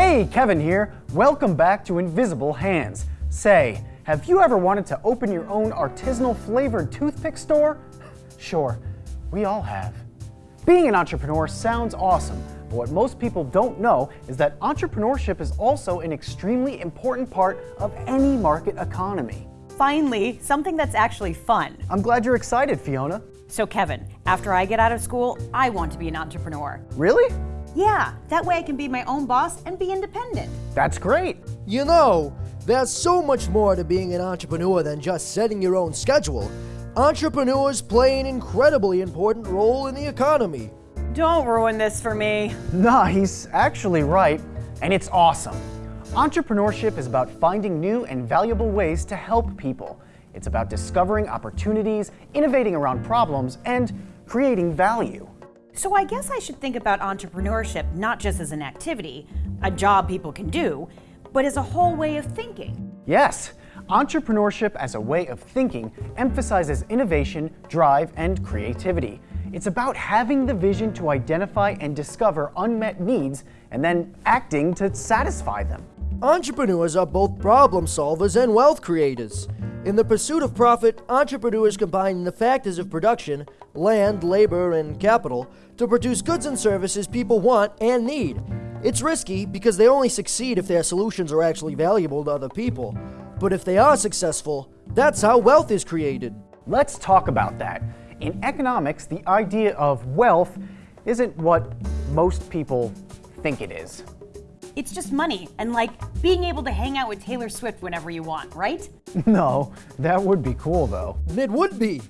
Hey, Kevin here. Welcome back to Invisible Hands. Say, have you ever wanted to open your own artisanal flavored toothpick store? Sure, we all have. Being an entrepreneur sounds awesome, but what most people don't know is that entrepreneurship is also an extremely important part of any market economy. Finally, something that's actually fun. I'm glad you're excited, Fiona. So Kevin, after I get out of school, I want to be an entrepreneur. Really? Yeah, that way I can be my own boss and be independent. That's great. You know, there's so much more to being an entrepreneur than just setting your own schedule. Entrepreneurs play an incredibly important role in the economy. Don't ruin this for me. Nah, he's actually right, and it's awesome. Entrepreneurship is about finding new and valuable ways to help people. It's about discovering opportunities, innovating around problems, and creating value. So I guess I should think about entrepreneurship not just as an activity, a job people can do, but as a whole way of thinking. Yes, entrepreneurship as a way of thinking emphasizes innovation, drive, and creativity. It's about having the vision to identify and discover unmet needs and then acting to satisfy them. Entrepreneurs are both problem solvers and wealth creators. In the pursuit of profit, entrepreneurs combine the factors of production, land, labor, and capital to produce goods and services people want and need. It's risky because they only succeed if their solutions are actually valuable to other people. But if they are successful, that's how wealth is created. Let's talk about that. In economics, the idea of wealth isn't what most people think it is. It's just money and like being able to hang out with Taylor Swift whenever you want, right? No, that would be cool though. It would be.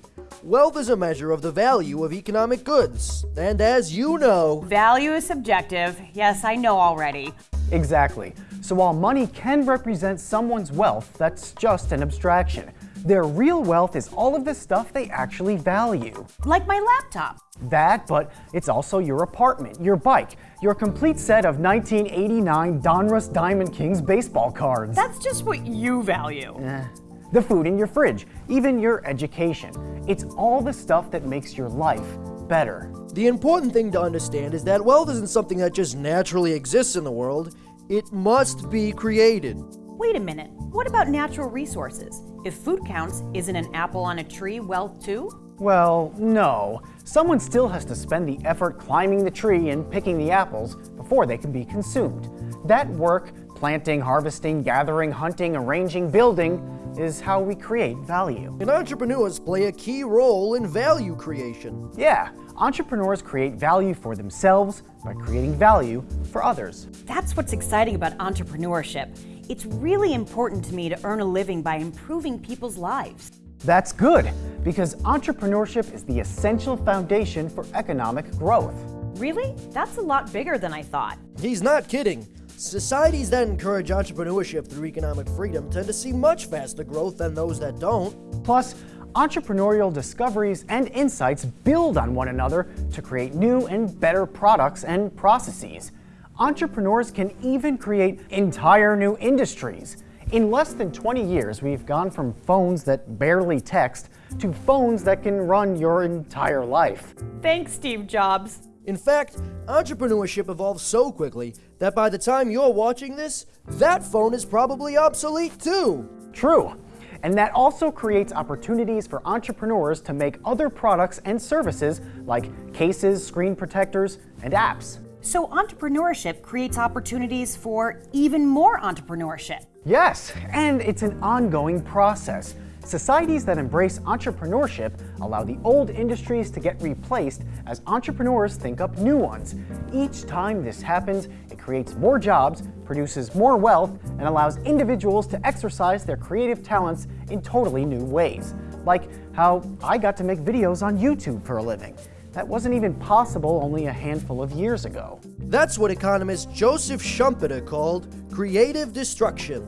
Wealth is a measure of the value of economic goods. And as you know, Value is subjective. Yes, I know already. Exactly. So while money can represent someone's wealth, that's just an abstraction. Their real wealth is all of the stuff they actually value. Like my laptop. That, but it's also your apartment, your bike, your complete set of 1989 Donruss Diamond Kings baseball cards. That's just what you value. Eh. The food in your fridge, even your education. It's all the stuff that makes your life better. the important thing to understand is that wealth isn't something that just naturally exists in the world. It must be created. Wait a minute. What about natural resources? If food counts, isn't an apple on a tree wealth too? Well, no. Someone still has to spend the effort climbing the tree and picking the apples before they can be consumed. That work, planting, harvesting, gathering, hunting, arranging, building, is how we create value. And entrepreneurs play a key role in value creation. Yeah, entrepreneurs create value for themselves by creating value for others. That's what's exciting about entrepreneurship. It's really important to me to earn a living by improving people's lives. That's good, because entrepreneurship is the essential foundation for economic growth. Really? That's a lot bigger than I thought. He's not kidding. Societies that encourage entrepreneurship through economic freedom tend to see much faster growth than those that don't. Plus, entrepreneurial discoveries and insights build on one another to create new and better products and processes. Entrepreneurs can even create entire new industries. In less than 20 years, we've gone from phones that barely text to phones that can run your entire life. Thanks, Steve Jobs. In fact, entrepreneurship evolves so quickly that by the time you're watching this, that phone is probably obsolete too. True. And that also creates opportunities for entrepreneurs to make other products and services like cases, screen protectors, and apps. So, entrepreneurship creates opportunities for even more entrepreneurship. Yes, and it's an ongoing process. Societies that embrace entrepreneurship allow the old industries to get replaced as entrepreneurs think up new ones. Each time this happens, it creates more jobs, produces more wealth, and allows individuals to exercise their creative talents in totally new ways. Like how I got to make videos on YouTube for a living. That wasn't even possible only a handful of years ago. That's what economist Joseph Schumpeter called creative destruction.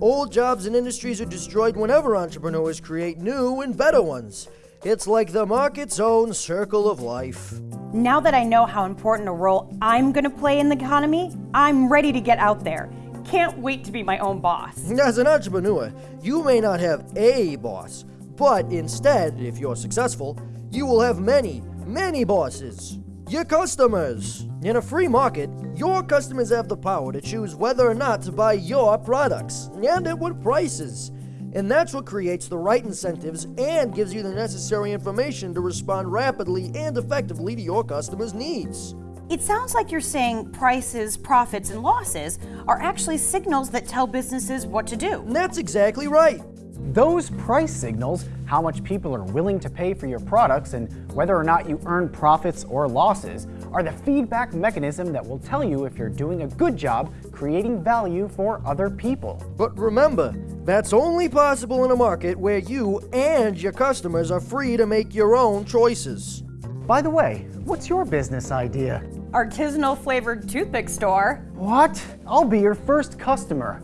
Old jobs and industries are destroyed whenever entrepreneurs create new and better ones. It's like the market's own circle of life. Now that I know how important a role I'm going to play in the economy, I'm ready to get out there. Can't wait to be my own boss. As an entrepreneur, you may not have a boss, but instead, if you're successful, you will have many, many bosses. Your customers. In a free market, your customers have the power to choose whether or not to buy your products and at what prices. And that's what creates the right incentives and gives you the necessary information to respond rapidly and effectively to your customers' needs. It sounds like you're saying prices, profits, and losses are actually signals that tell businesses what to do. And that's exactly right. Those price signals, how much people are willing to pay for your products and whether or not you earn profits or losses, are the feedback mechanism that will tell you if you're doing a good job creating value for other people. But remember, that's only possible in a market where you and your customers are free to make your own choices. By the way, what's your business idea? Artisanal flavored toothpick store. What? I'll be your first customer.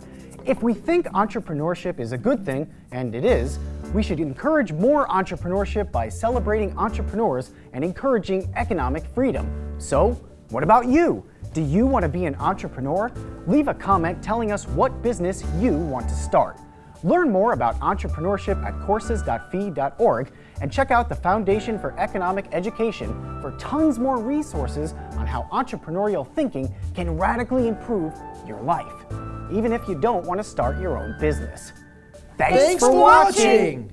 If we think entrepreneurship is a good thing, and it is, we should encourage more entrepreneurship by celebrating entrepreneurs and encouraging economic freedom. So, what about you? Do you want to be an entrepreneur? Leave a comment telling us what business you want to start. Learn more about entrepreneurship at courses.fee.org and check out the Foundation for Economic Education for tons more resources on how entrepreneurial thinking can radically improve your life even if you don't want to start your own business. Thanks, Thanks for watching.